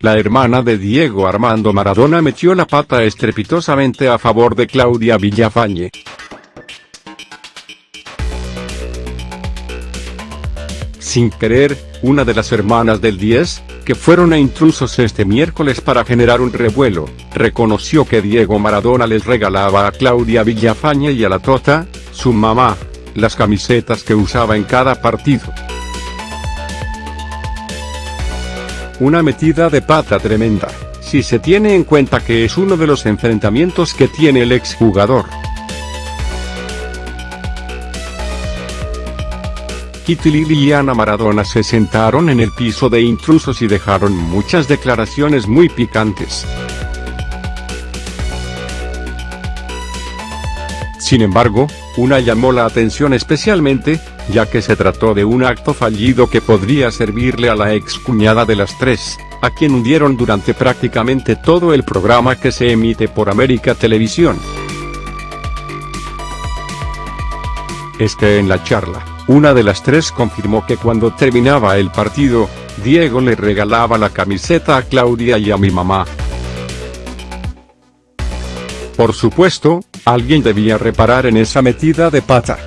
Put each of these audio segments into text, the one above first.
la hermana de Diego Armando Maradona metió la pata estrepitosamente a favor de Claudia Villafañe. Sin querer, una de las hermanas del 10, que fueron a intrusos este miércoles para generar un revuelo, reconoció que Diego Maradona les regalaba a Claudia Villafañe y a la Tota, su mamá, las camisetas que usaba en cada partido. Una metida de pata tremenda, si se tiene en cuenta que es uno de los enfrentamientos que tiene el exjugador. Kitty y Ana Maradona se sentaron en el piso de intrusos y dejaron muchas declaraciones muy picantes. Sin embargo, una llamó la atención especialmente, ya que se trató de un acto fallido que podría servirle a la ex cuñada de las tres, a quien hundieron durante prácticamente todo el programa que se emite por América Televisión. Es que en la charla, una de las tres confirmó que cuando terminaba el partido, Diego le regalaba la camiseta a Claudia y a mi mamá. Por supuesto, alguien debía reparar en esa metida de pata.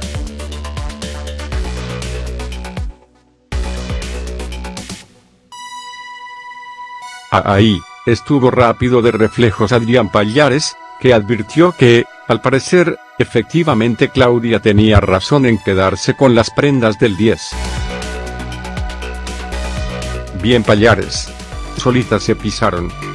Ahí, estuvo rápido de reflejos Adrián Pallares, que advirtió que, al parecer, efectivamente Claudia tenía razón en quedarse con las prendas del 10. Bien Pallares. Solitas se pisaron.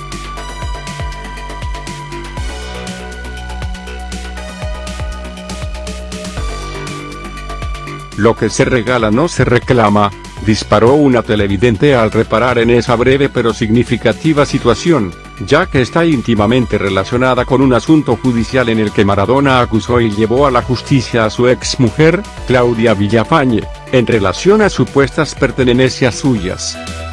Lo que se regala no se reclama, disparó una televidente al reparar en esa breve pero significativa situación, ya que está íntimamente relacionada con un asunto judicial en el que Maradona acusó y llevó a la justicia a su ex mujer, Claudia Villafañe, en relación a supuestas pertenencias suyas.